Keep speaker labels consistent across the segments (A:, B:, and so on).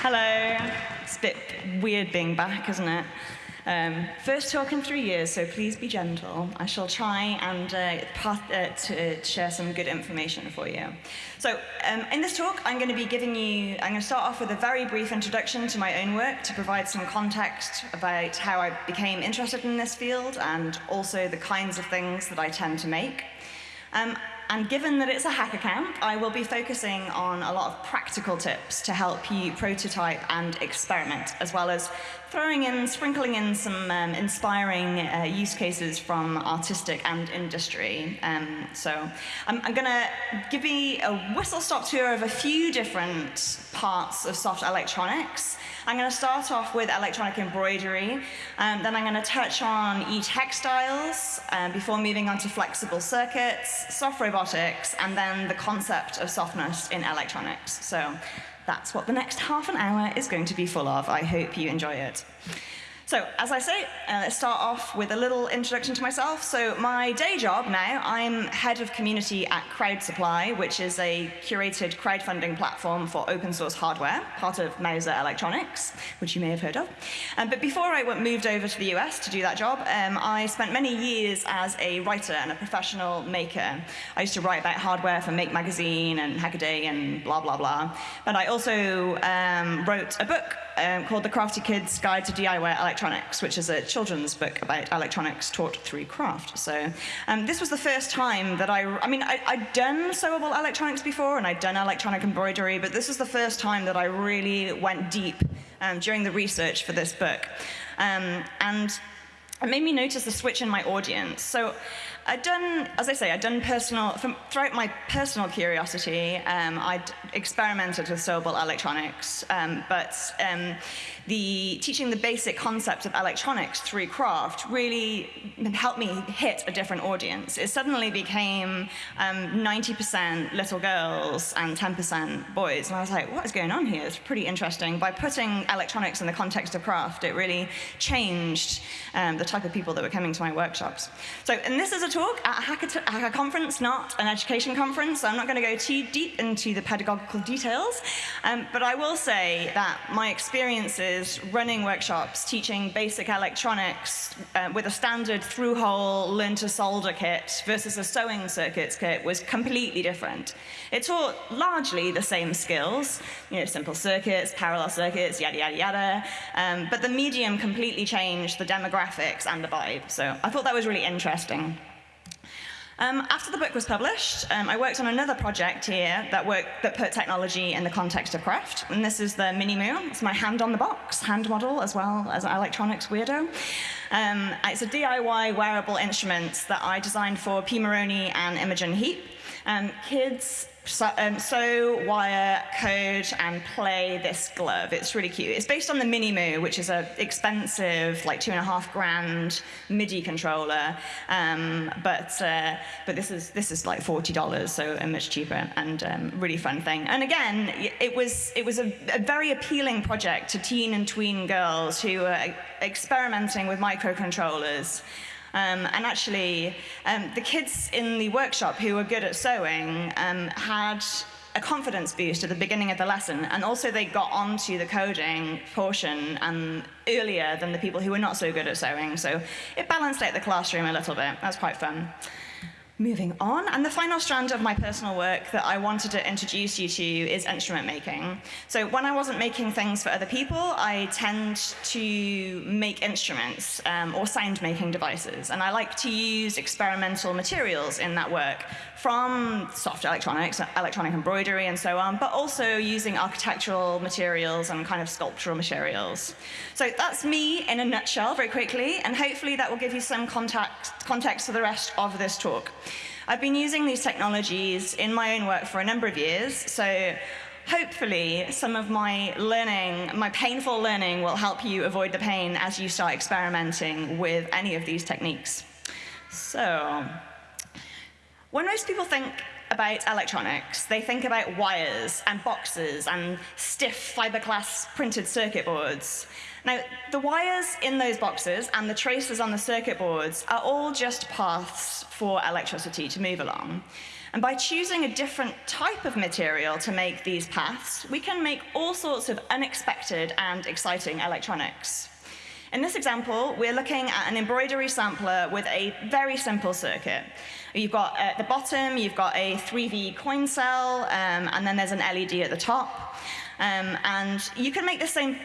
A: Hello. It's a bit weird being back, isn't it? Um, first talk in three years, so please be gentle. I shall try and uh, path, uh, to share some good information for you. So, um, in this talk, I'm going to be giving you, I'm going to start off with a very brief introduction to my own work to provide some context about how I became interested in this field and also the kinds of things that I tend to make. Um, and given that it's a hacker camp, I will be focusing on a lot of practical tips to help you prototype and experiment, as well as throwing in, sprinkling in some um, inspiring uh, use cases from artistic and industry. Um, so I'm, I'm going to give you a whistle-stop tour of a few different parts of soft electronics. I'm going to start off with electronic embroidery, um, then I'm going to touch on e-textiles um, before moving on to flexible circuits, soft robotics, and then the concept of softness in electronics. So that's what the next half an hour is going to be full of. I hope you enjoy it. So, as I say, uh, let's start off with a little introduction to myself. So, my day job now, I'm head of community at Crowd Supply, which is a curated crowdfunding platform for open source hardware, part of Mouser Electronics, which you may have heard of. Um, but before I went, moved over to the US to do that job, um, I spent many years as a writer and a professional maker. I used to write about hardware for Make Magazine and Hackaday and blah, blah, blah. But I also um, wrote a book um, called The Crafty Kid's Guide to DIY Electronics, which is a children's book about electronics taught through craft. So um, this was the first time that I, I mean, I, had done sewable electronics before and I'd done electronic embroidery, but this was the first time that I really went deep um, during the research for this book. Um, and it made me notice the switch in my audience. So I'd done, as I say, I'd done personal, from, throughout my personal curiosity, um, I'd experimented with sewable electronics, um, but um, the teaching the basic concepts of electronics through craft really helped me hit a different audience. It suddenly became 90% um, little girls and 10% boys, and I was like, what is going on here? It's pretty interesting. By putting electronics in the context of craft, it really changed um, the type of people that were coming to my workshops. So, and this is a talk at a hacker, a hacker conference, not an education conference, so I'm not going to go too deep into the pedagogical details, um, but I will say that my experiences running workshops, teaching basic electronics uh, with a standard through-hole learn-to-solder kit versus a sewing circuits kit was completely different. It taught largely the same skills, you know, simple circuits, parallel circuits, yada, yada, yada, um, but the medium completely changed the demographics and the vibe. So I thought that was really interesting. Um, after the book was published, um, I worked on another project here that, worked, that put technology in the context of craft, and this is the Mini.Mu. It's my hand on the box, hand model, as well as an electronics weirdo. Um, it's a DIY wearable instrument that I designed for Pimoroni and Imogen Heap. Um, kids so, um, sew, wire, code, and play this glove. It's really cute. It's based on the Minimoo, which is an expensive, like two and a half grand MIDI controller. Um, but uh, but this is this is like forty dollars, so a much cheaper and um, really fun thing. And again, it was it was a, a, very appealing project to teen and tween girls who were experimenting with microcontrollers. Um, and actually, um, the kids in the workshop who were good at sewing um, had a confidence boost at the beginning of the lesson, and also they got onto the coding portion and earlier than the people who were not so good at sewing. So it balanced out the classroom a little bit. That's quite fun. Moving on, and the final strand of my personal work that I wanted to introduce you to is instrument making. So when I wasn't making things for other people, I tend to make instruments um, or sound making devices. And I like to use experimental materials in that work from soft electronics, electronic embroidery and so on, but also using architectural materials and kind of sculptural materials. So that's me in a nutshell very quickly, and hopefully that will give you some context, context for the rest of this talk. I've been using these technologies in my own work for a number of years, so hopefully some of my learning, my painful learning will help you avoid the pain as you start experimenting with any of these techniques. So, when most people think about electronics, they think about wires and boxes and stiff fiberglass printed circuit boards. Now, the wires in those boxes and the traces on the circuit boards are all just paths for electricity to move along. And by choosing a different type of material to make these paths, we can make all sorts of unexpected and exciting electronics. In this example, we're looking at an embroidery sampler with a very simple circuit. You've got at the bottom, you've got a 3V coin cell, um, and then there's an LED at the top. Um, and you can make the same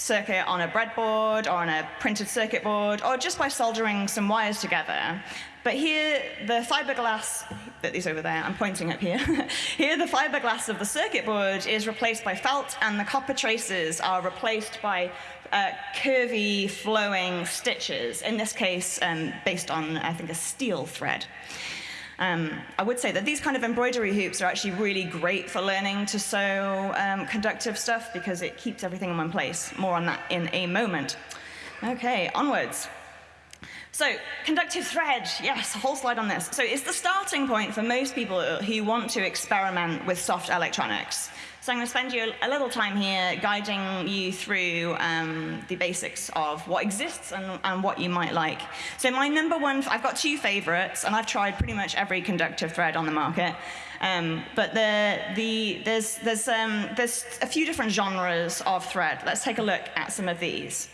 A: circuit on a breadboard or on a printed circuit board or just by soldering some wires together. But here, the fiberglass, that is over there, I'm pointing up here. here, the fiberglass of the circuit board is replaced by felt, and the copper traces are replaced by uh, curvy, flowing stitches, in this case, um, based on, I think, a steel thread. Um, I would say that these kind of embroidery hoops are actually really great for learning to sew um, conductive stuff because it keeps everything in one place. More on that in a moment. Okay, onwards. So, conductive thread, yes, a whole slide on this. So it's the starting point for most people who want to experiment with soft electronics. So I'm going to spend you a little time here guiding you through um, the basics of what exists and, and, what you might like. So my number one, I've got two favorites, and I've tried pretty much every conductive thread on the market. Um, but the, the, there's, there's, um, there's a few different genres of thread. Let's take a look at some of these.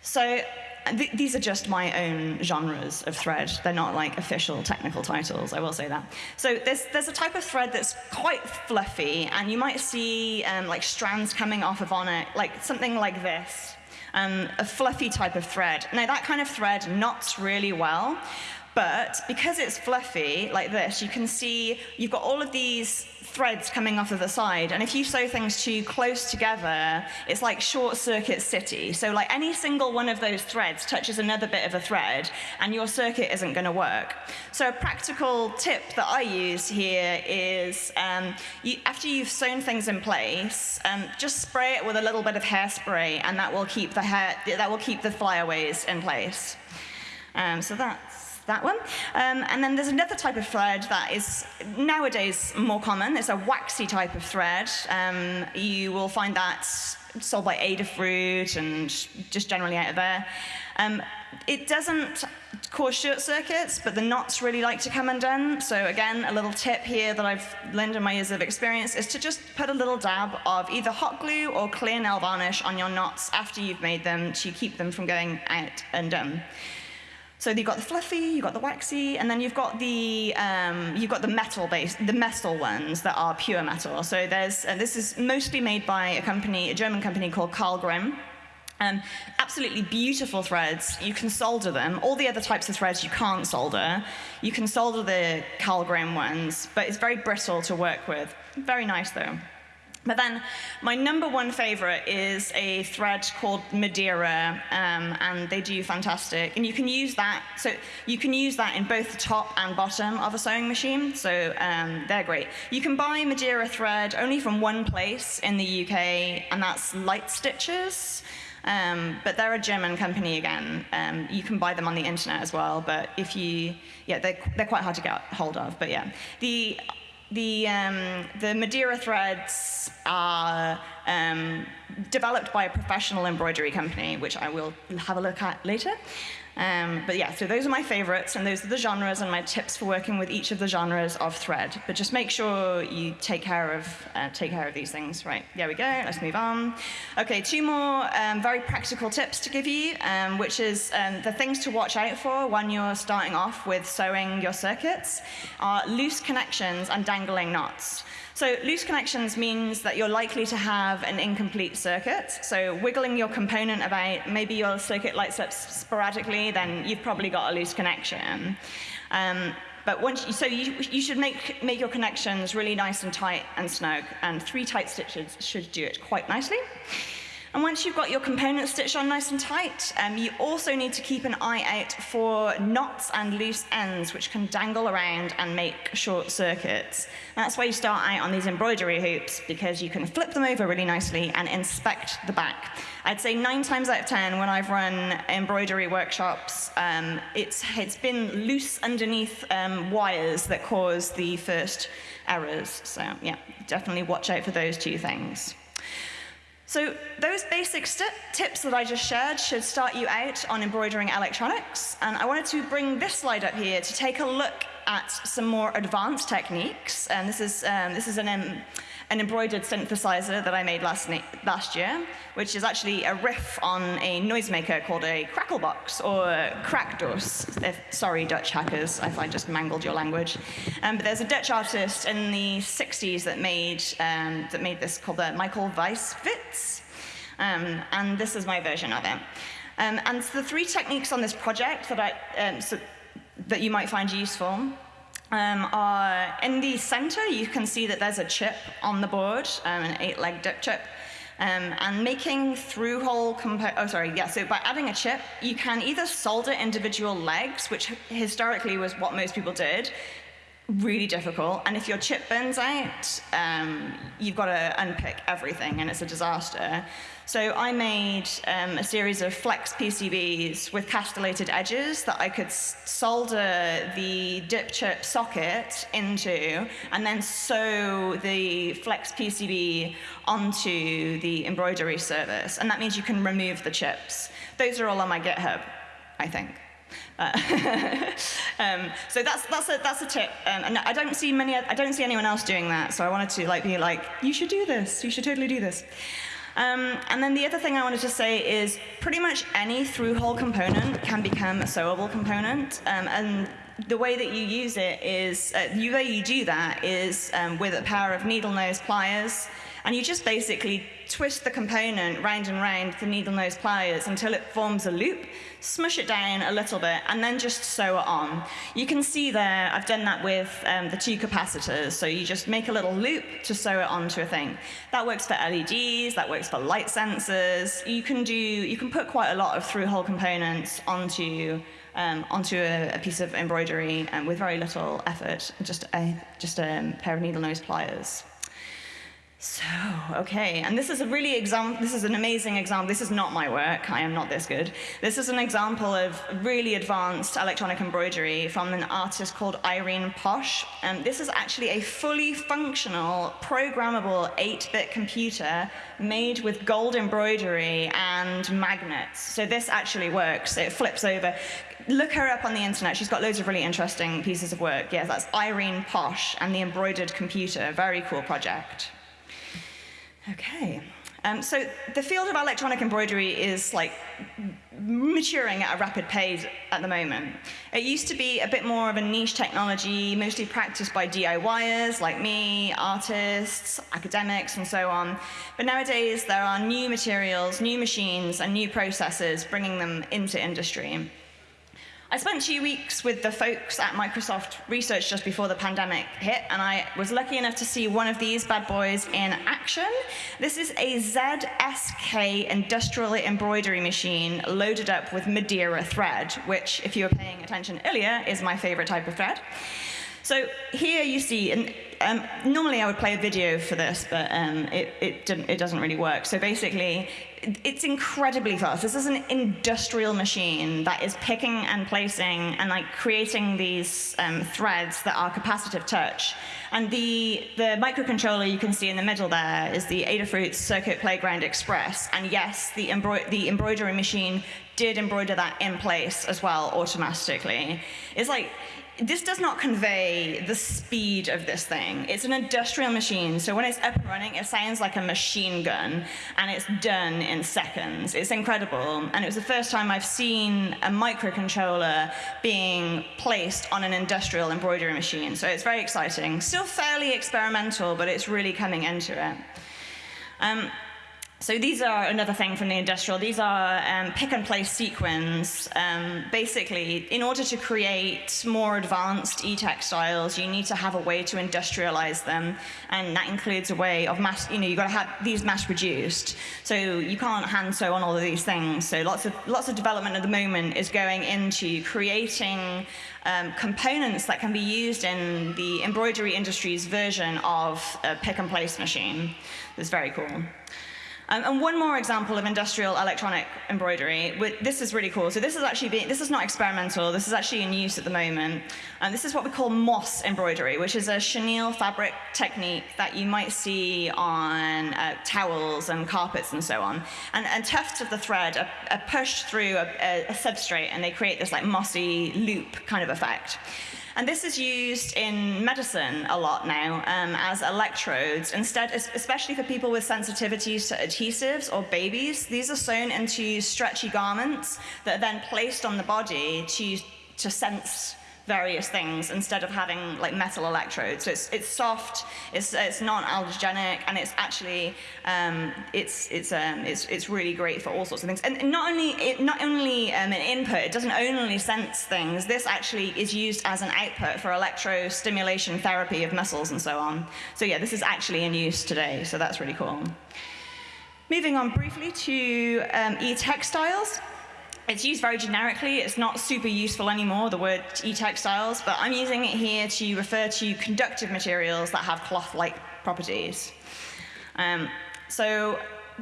A: So th these are just my own genres of thread. They're not like official technical titles, I will say that. So there's, there's a type of thread that's quite fluffy, and you might see um, like strands coming off of on it, like something like this. Um, a fluffy type of thread. Now that kind of thread knots really well, but because it's fluffy like this, you can see you've got all of these threads coming off of the side. And if you sew things too close together, it's like short circuit city. So like any single one of those threads touches another bit of a thread and your circuit isn't gonna work. So a practical tip that I use here is um, you, after you've sewn things in place, um, just spray it with a little bit of hairspray and that will keep the hair, that will keep the flyaways in place. Um, so that's that one. Um, and then there's another type of thread that is nowadays more common. It's a waxy type of thread. Um, you will find that sold by Adafruit and just generally out of there. Um, it doesn't cause short circuits, but the knots really like to come undone. So again, a little tip here that I've learned in my years of experience is to just put a little dab of either hot glue or clear nail varnish on your knots after you've made them to keep them from going out undone. So you've got the fluffy, you've got the waxy, and then you've got the um, you've got the metal based, the metal ones that are pure metal. So there's uh, this is mostly made by a company, a German company called Karl Grimm. Um, absolutely beautiful threads. You can solder them. All the other types of threads you can't solder. You can solder the Grimm ones, but it's very brittle to work with. Very nice though. But then my number one favorite is a thread called Madeira, um, and they do fantastic. And you can use that, so you can use that in both the top and bottom of a sewing machine, so um, they're great. You can buy Madeira thread only from one place in the UK, and that's Light Stitches. Um, but they're a German company again. Um, you can buy them on the internet as well, but if you, yeah, they're, they're quite hard to get hold of, but yeah. The the, um, the Madeira threads are um, developed by a professional embroidery company, which I will have a look at later. Um, but yeah, so those are my favorites, and those are the genres and my tips for working with each of the genres of thread. But just make sure you take care of, uh, take care of these things. Right, there we go, let's move on. Okay, two more um, very practical tips to give you, um, which is um, the things to watch out for when you're starting off with sewing your circuits are loose connections and dangling knots. So loose connections means that you're likely to have an incomplete circuit. So wiggling your component about, maybe your circuit lights up sporadically, then you've probably got a loose connection. Um, but once you, so you, you should make, make your connections really nice and tight and snug, and three tight stitches should do it quite nicely. And once you've got your component stitched on nice and tight, um, you also need to keep an eye out for knots and loose ends which can dangle around and make short circuits. That's why you start out on these embroidery hoops because you can flip them over really nicely and inspect the back. I'd say nine times out of 10 when I've run embroidery workshops, um, it's, it's been loose underneath um, wires that cause the first errors. So yeah, definitely watch out for those two things. So those basic tips that I just shared should start you out on embroidering electronics. And I wanted to bring this slide up here to take a look at some more advanced techniques. And this is, um, this is an, um, an embroidered synthesizer that I made last, last year, which is actually a riff on a noisemaker called a cracklebox or Kraakdoos. If, sorry, Dutch hackers, if I just mangled your language. Um, but there's a Dutch artist in the 60s that made, um, that made this called the Michel Waisvisz. Um, and this is my version of it. Um, and the three techniques on this project that, I, um, so, that you might find useful um, are in the center, you can see that there's a chip on the board, um, an eight-leg dip chip. Um, and making through-hole oh sorry, yeah, so by adding a chip, you can either solder individual legs, which historically was what most people did, really difficult. And if your chip burns out, um, you've got to unpick everything, and it's a disaster. So I made um, a series of flex PCBs with castellated edges that I could solder the dip chip socket into, and then sew the flex PCB onto the embroidery service. And that means you can remove the chips. Those are all on my GitHub, I think. Uh, um, so that's that's a that's a tip, um, and I don't see many. I don't see anyone else doing that. So I wanted to like be like, you should do this. You should totally do this. Um, and then the other thing I wanted to say is pretty much any through-hole component can become a sewable component. Um, and the way that you use it is, uh, the way you do that is um, with a pair of needle nose pliers and you just basically twist the component round and round the needle nose pliers until it forms a loop, smush it down a little bit, and then just sew it on. You can see there, I've done that with um, the two capacitors. So you just make a little loop to sew it onto a thing. That works for LEDs, that works for light sensors. You can do, you can put quite a lot of through-hole components onto um, onto a, a, piece of embroidery um, with very little effort, just a, just a pair of needle nose pliers. So, okay, and this is a really example, this is an amazing example. This is not my work, I am not this good. This is an example of really advanced electronic embroidery from an artist called Irene Posch. And this is actually a fully functional, programmable 8-bit computer made with gold embroidery and magnets. So this actually works, it flips over. Look her up on the internet, she's got loads of really interesting pieces of work. Yes, that's Irene Posch and the embroidered computer, very cool project. Okay. Um, so the field of electronic embroidery is like maturing at a rapid pace at the moment. It used to be a bit more of a niche technology, mostly practiced by DIYers like me, artists, academics, and so on. But nowadays, there are new materials, new machines, and new processes bringing them into industry. I spent two weeks with the folks at Microsoft Research just before the pandemic hit, and I was lucky enough to see one of these bad boys in action. This is a ZSK industrial embroidery machine loaded up with Madeira thread, which, if you were paying attention earlier, is my favorite type of thread. So here you see, and um, normally I would play a video for this, but um, it, it, it, doesn't really work. So basically, it's incredibly fast. This is an industrial machine that is picking and placing and like creating these um, threads that are capacitive touch. And the, the microcontroller you can see in the middle there is the Adafruit Circuit Playground Express. And yes, the, the embroidery machine did embroider that in place as well automatically. It's like, this does not convey the speed of this thing. It's an industrial machine, so when it's up and running, it sounds like a machine gun, and it's done in seconds. It's incredible, and it was the first time I've seen a microcontroller being placed on an industrial embroidery machine, so it's very exciting. Still fairly experimental, but it's really coming into it. Um, so these are another thing from the industrial. These are um, pick and place sequins. Um, basically, in order to create more advanced e-textiles, you need to have a way to industrialize them, and that includes a way of mass. You know, you've got to have these mass produced. So you can't hand sew on all of these things. So lots of lots of development at the moment is going into creating um, components that can be used in the embroidery industry's version of a pick and place machine. It's very cool. Um, and one more example of industrial electronic embroidery. This is really cool. So this is actually being, this is not experimental. This is actually in use at the moment. And this is what we call moss embroidery, which is a chenille fabric technique that you might see on uh, towels and carpets and so on. And, and tufts of the thread are, are pushed through a, a, a substrate, and they create this like mossy loop kind of effect. And this is used in medicine a lot now um, as electrodes. Instead, especially for people with sensitivities to adhesives or babies, these are sewn into stretchy garments that are then placed on the body to, to sense various things instead of having like metal electrodes. So it's, it's soft, it's, it's non-allergenic, and it's actually um, it's it's um, it's it's really great for all sorts of things. And not only it not only um, an input, it doesn't only sense things. This actually is used as an output for electrostimulation therapy of muscles and so on. So yeah, this is actually in use today. So that's really cool. Moving on briefly to um, e-textiles. It's used very generically. It's not super useful anymore, the word e-textiles, but I'm using it here to refer to conductive materials that have cloth-like properties. Um, so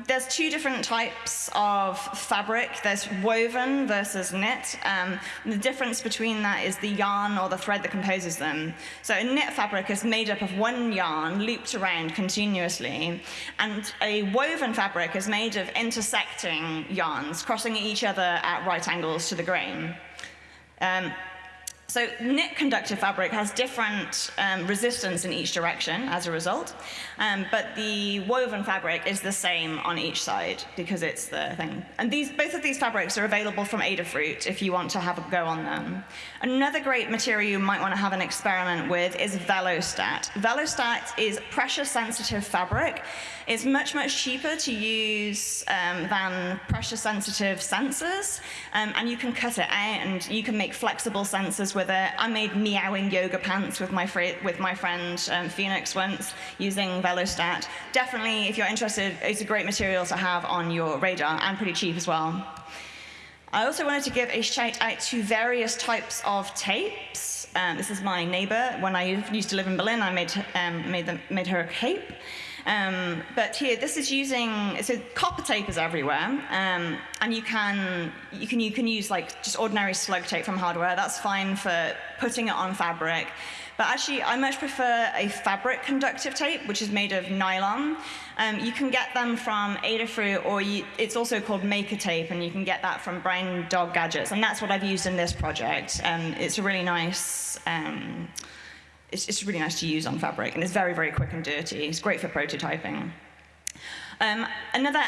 A: there's two different types of fabric. There's woven versus knit. Um, the difference between that is the yarn or the thread that composes them. So a knit fabric is made up of one yarn looped around continuously, and a woven fabric is made of intersecting yarns crossing each other at right angles to the grain. Um, so knit conductive fabric has different um, resistance in each direction as a result, um, but the woven fabric is the same on each side because it's the thing. And these, both of these fabrics are available from Adafruit if you want to have a go on them. Another great material you might want to have an experiment with is Velostat. Velostat is pressure-sensitive fabric. It's much, much cheaper to use um, than pressure-sensitive sensors, um, and you can cut it out and you can make flexible sensors with it. I made meowing yoga pants with my, with my friend um, Phoenix once using Velostat. Definitely, if you're interested, it's a great material to have on your radar and pretty cheap as well. I also wanted to give a shout out to various types of tapes. Um, this is my neighbor. When I used to live in Berlin, I made, um, made, them, made her a cape. Um, but here, this is using, so copper tape is everywhere, um, and you can, you, can, you can use like just ordinary slug tape from hardware. That's fine for putting it on fabric. But actually, I much prefer a fabric conductive tape, which is made of nylon. Um, you can get them from Adafruit, or you, it's also called Maker Tape, and you can get that from Brown Dog Gadgets. And that's what I've used in this project. Um, it's a really nice, um, it's, it's really nice to use on fabric, and it's very, very quick and dirty. It's great for prototyping. Um, another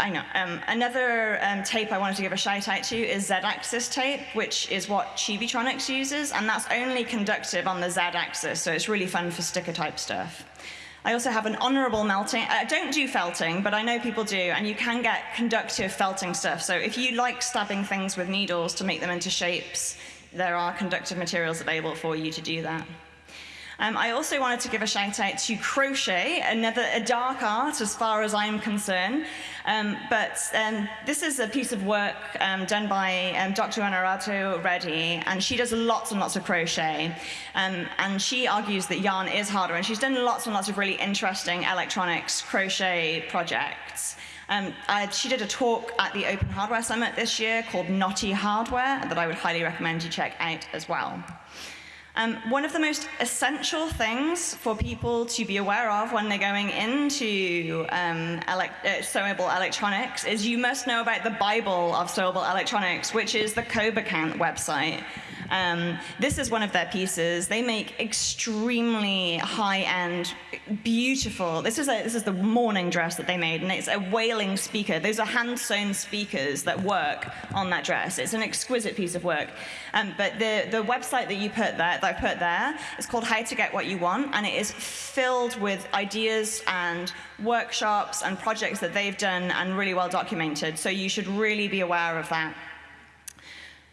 A: I know. Um, another um, tape I wanted to give a shout out to is Z-axis tape, which is what Chibitronics uses, and that's only conductive on the Z-axis, so it's really fun for sticker type stuff. I also have an honorable melting. I don't do felting, but I know people do, and you can get conductive felting stuff. So if you like stabbing things with needles to make them into shapes, there are conductive materials available for you to do that. Um, I also wanted to give a shout out to crochet, another a dark art as far as I'm concerned. Um, but um, this is a piece of work um, done by um, Dr. Honorato Reddy, and she does lots and lots of crochet. Um, and she argues that yarn is harder, and she's done lots and lots of really interesting electronics crochet projects. Um, I, she did a talk at the Open Hardware Summit this year called Knotty Hardware that I would highly recommend you check out as well. Um, one of the most essential things for people to be aware of when they're going into um, elect uh, sewable electronics is you must know about the Bible of sewable electronics, which is the Kobakant website. Um, this is one of their pieces. They make extremely high-end, beautiful. This is a, this is the morning dress that they made, and it's a wailing speaker. Those are hand-sewn speakers that work on that dress. It's an exquisite piece of work. Um, but the the website that you put there, that I put there, is called How to Get What You Want, and it is filled with ideas and workshops and projects that they've done and really well documented. So you should really be aware of that.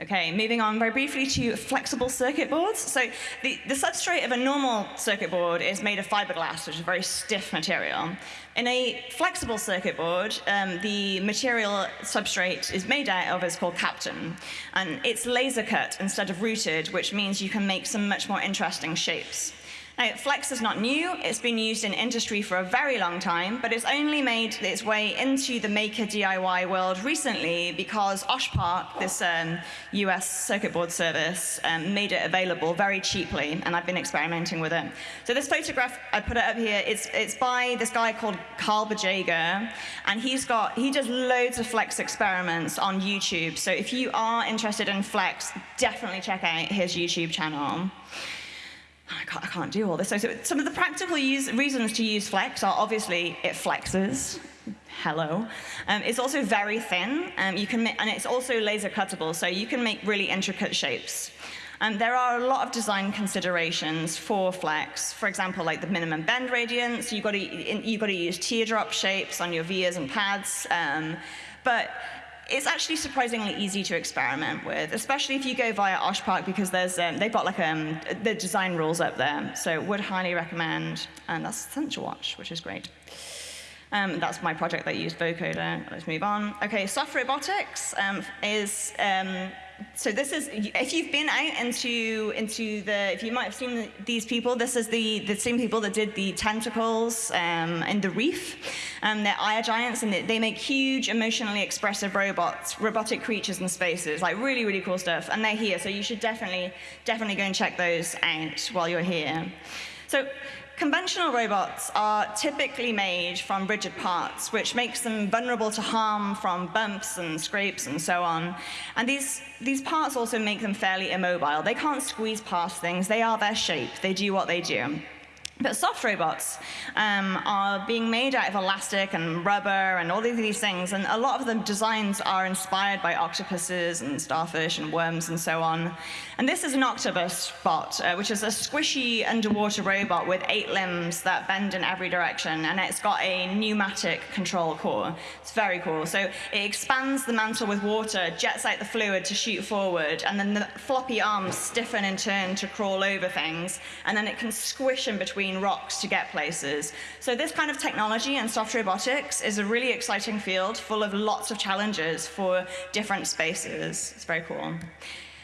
A: Okay, moving on very briefly to flexible circuit boards. So the, the substrate of a normal circuit board is made of fiberglass, which is a very stiff material. In a flexible circuit board, um, the material substrate is made out of is called Kapton. And it's laser cut instead of routed, which means you can make some much more interesting shapes. Now, Flex is not new. It's been used in industry for a very long time, but it's only made its way into the maker DIY world recently because OSH Park, this um, US circuit board service, um, made it available very cheaply, and I've been experimenting with it. So this photograph, I put it up here, it's, it's by this guy called Carl Bugeja, and he's got, he does loads of Flex experiments on YouTube. So if you are interested in Flex, definitely check out his YouTube channel. I can't, I can't do all this. So, so some of the practical use, reasons to use Flex are obviously it flexes. Hello. Um, it's also very thin, um, you can and it's also laser cuttable, so you can make really intricate shapes. Um, there are a lot of design considerations for Flex. For example, like the minimum bend radius, you've got to, you've got to use teardrop shapes on your vias and pads. Um, but it's actually surprisingly easy to experiment with, especially if you go via OSH Park because there's um, they've got like um, the design rules up there. So would highly recommend, and that's Sensor Watch, which is great. Um, that's my project that used vocoder. Let's move on. Okay, soft robotics um, is um, so this is, if you've been out into, into the, if you might have seen these people, this is the, the same people that did the tentacles um, in the reef. Um, they're Air Giants, and they, make huge, emotionally expressive robots, robotic creatures in spaces, like really, really cool stuff. And they're here, so you should definitely, definitely go and check those out while you're here. So Conventional robots are typically made from rigid parts, which makes them vulnerable to harm from bumps and scrapes and so on. And these, these parts also make them fairly immobile. They can't squeeze past things. They are their shape. They do what they do. But soft robots um, are being made out of elastic and rubber and all of these things, and a lot of the designs are inspired by octopuses and starfish and worms and so on. And this is an octopus bot, uh, which is a squishy underwater robot with eight limbs that bend in every direction, and it's got a pneumatic control core. It's very cool. So it expands the mantle with water, jets out the fluid to shoot forward, and then the floppy arms stiffen in turn to crawl over things, and then it can squish in between between rocks to get places. So this kind of technology and soft robotics is a really exciting field full of lots of challenges for different spaces. It's very cool.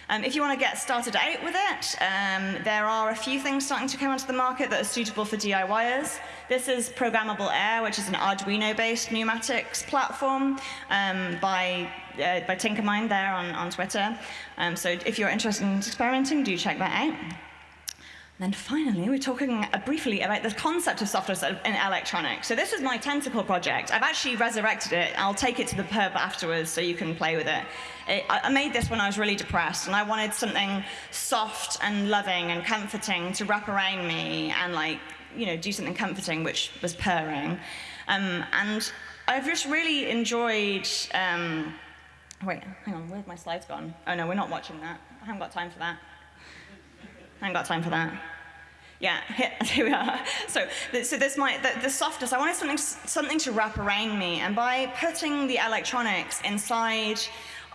A: Um, if you want to get started out with it, um, there are a few things starting to come onto the market that are suitable for DIYers. This is Programmable Air, which is an Arduino-based pneumatics platform um, by, uh, by tinkrmind there on, on Twitter. Um, so if you're interested in experimenting, do check that out. Then finally, we're talking uh, briefly about the concept of software in electronics. So this is my tentacle project. I've actually resurrected it. I'll take it to the pub afterwards so you can play with it. it. I made this when I was really depressed, and I wanted something soft and loving and comforting to wrap around me and like, you know, do something comforting, which was purring. Um, and I've just really enjoyed, um, wait, hang on, where's my slides gone? Oh no, we're not watching that. I haven't got time for that. I haven't got time for that. Yeah, here we are. So, so this might, the, the softness, I wanted something, something to wrap around me, and by putting the electronics inside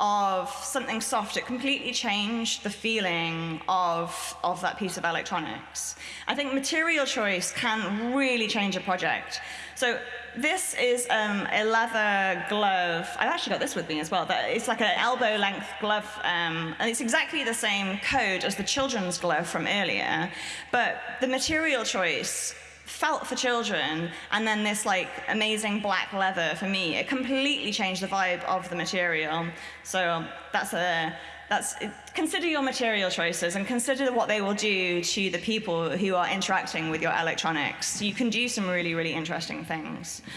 A: of something soft, it completely changed the feeling of, of that piece of electronics. I think material choice can really change a project. So this is um, a leather glove. I've actually got this with me as well. That It's like an elbow length glove, um, and it's exactly the same code as the children's glove from earlier. But the material choice felt for children, and then this like amazing black leather for me, it completely changed the vibe of the material. So that's a that's, consider your material choices and consider what they will do to the people who are interacting with your electronics. You can do some really, really interesting things.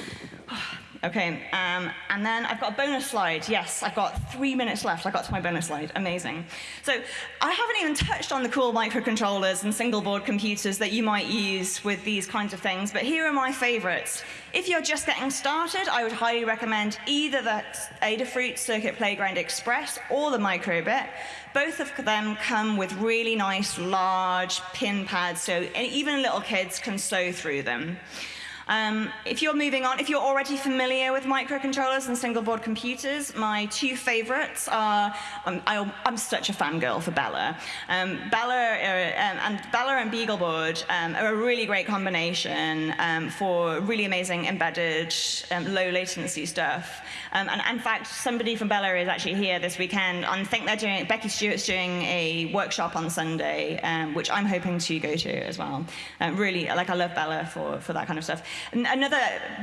A: Oh, Okay, um, and then I've got a bonus slide. Yes, I've got three minutes left. I got to my bonus slide. Amazing. So I haven't even touched on the cool microcontrollers and single board computers that you might use with these kinds of things, but here are my favorites. If you're just getting started, I would highly recommend either the Adafruit Circuit Playground Express or the Microbit. Both of them come with really nice, large pin pads, so even little kids can sew through them. Um, if you're moving on, if you're already familiar with microcontrollers and single board computers, my two favorites are, um, I, am such a fangirl for Bela. Um, Bela uh, um, and Bela and BeagleBoard um, are a really great combination um, for really amazing embedded, low latency stuff. and in fact, somebody from Bela is actually here this weekend. I think they're doing, Becky Stewart's doing a workshop on Sunday, which I'm hoping to go to as well. Uh, really, like I love Bela for, for that kind of stuff. Another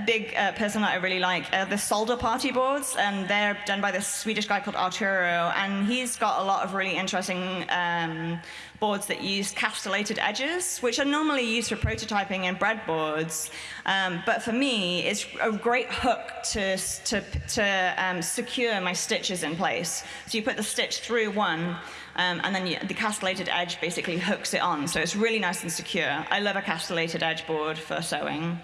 A: big uh, person that I really like are the solder party boards, and they're done by this Swedish guy called Arturo, and he's got a lot of really interesting um, boards that use castellated edges, which are normally used for prototyping in breadboards. Um, but for me, it's a great hook to, to, to um, secure my stitches in place. So you put the stitch through one, um, and then you, the castellated edge basically hooks it on. So it's really nice and secure. I love a castellated edge board for sewing.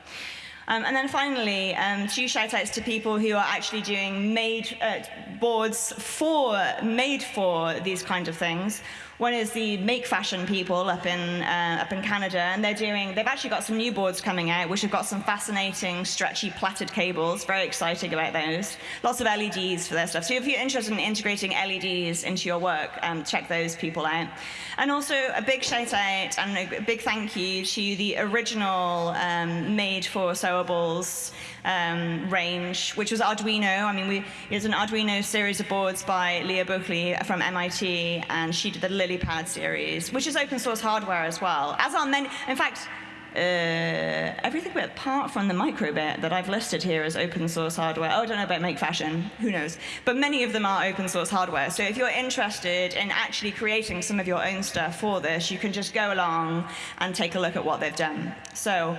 A: Um, and then finally, um, two shout outs to people who are actually doing made uh, boards for, made for these kind of things. One is the Make Fashion people up in, uh, up in Canada, and they're doing, they've actually got some new boards coming out, which have got some fascinating, stretchy, plaited cables. Very exciting about those. Lots of LEDs for their stuff. So if you're interested in integrating LEDs into your work, um, check those people out. And also a big shout out and a big thank you to the original um, made for sewables um, range, which was Arduino. I mean, we, it's an Arduino series of boards by Leah Buechley from MIT, and she did the LilyPad series, which is open source hardware as well. As are many, in fact, uh, everything apart from the microbit that I've listed here as open source hardware. Oh, I don't know about Make Fashion, who knows? But many of them are open source hardware. So if you're interested in actually creating some of your own stuff for this, you can just go along and take a look at what they've done. So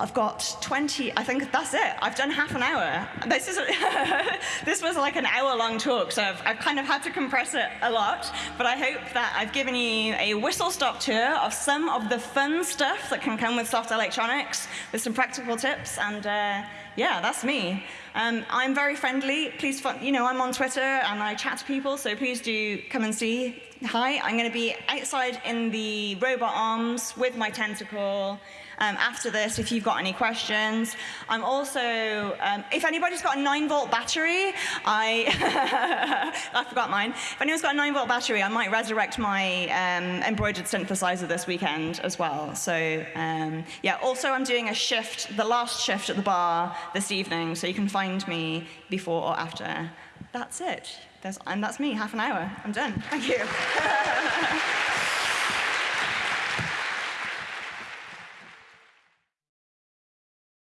A: I've got 20, I think that's it. I've done half an hour. This, is this was like an hour long talk, so I've, I've kind of had to compress it a lot. But I hope that I've given you a whistle stop tour of some of the fun stuff that can come with soft electronics with some practical tips. And uh, yeah, that's me. Um, I'm very friendly. Please, you know, I'm on Twitter and I chat to people, so please do come and see. Hi, I'm going to be outside in the robot arms with my tentacle um, after this if you've got any questions. I'm also, um, if anybody's got a 9 volt battery, I, I forgot mine. If anyone's got a 9 volt battery, I might resurrect my um, embroidered synthesizer this weekend as well. So um, yeah, also I'm doing a shift, the last shift at the bar this evening, so you can find me before or after. That's it. There's, and that's me, half an hour. I'm done. Thank you.